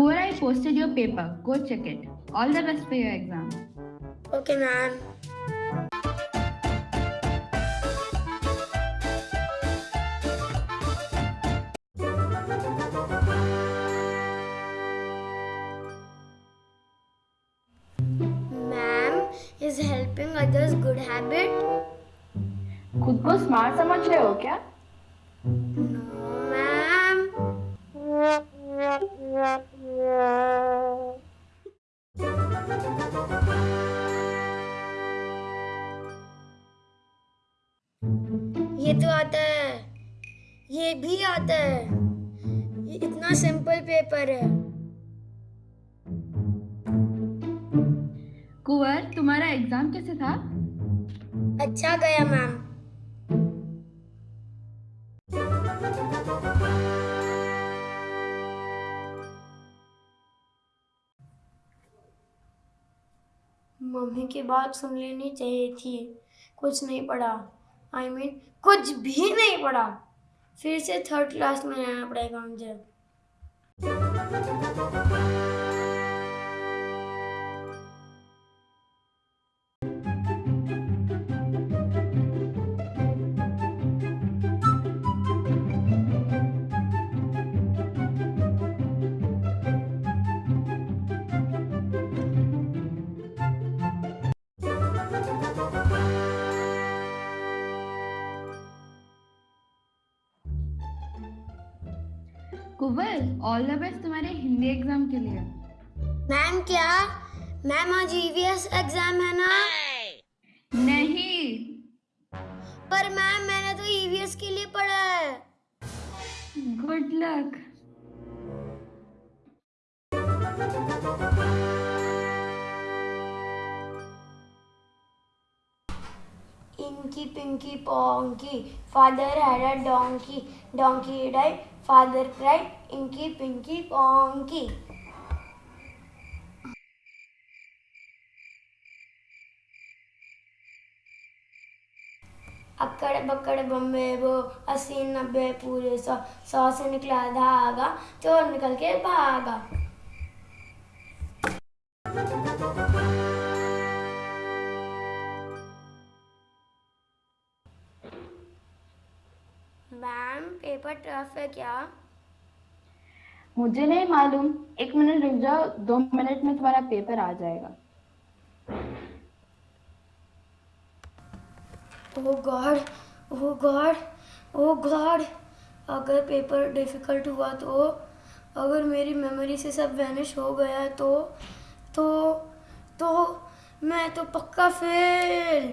Kuvar, I posted your paper. Go check it. All the best for your exam. Okay, ma'am. Ma'am, is helping others good habit? खुद को smart समझ रहे हो क्या No, ये तो आता है। ये भी आता है। ये इतना सिंपल पेपर है। कुंवर तुम्हारा एग्ज़ाम कैसे था? अच्छा गया मैम मम्मी की बात सुन लेनी चाहिए थी। कुछ नहीं पढ़ा। आई I मीन mean, कुछ भी नहीं पढ़ा। फिर से थर्ड क्लास में आना पड़ेगा मुझे। कुंवर ऑल द बेस्ट तुम्हारे हिंदी एग्ज़ाम के लिए। मैम क्या? मैम आज ईवीएस एग्ज़ाम है ना? नहीं। पर मैम मैंने तो ईवीएस के लिए पढ़ा है। Good luck Inky Pinky Ponky. Father had a donkey. Donkey died. Father cried. Inky Pinky Ponky. अक्कड़ बक्कड़ बम्बे वो अस्सी नब्बे पूरे सौ सौ से निकला धागा चोर निकल के भागा मैम पेपर टफ है क्या? मुझे नहीं मालूम। एक मिनट रुक जाओ दो मिनट में तुम्हारा पेपर आ जाएगा। Oh God oh God oh God. अगर पेपर डिफ़िकल्ट हुआ तो अगर मेरी मेमोरी से सब वैनिश हो गया तो तो तो मैं तो पक्का फेल।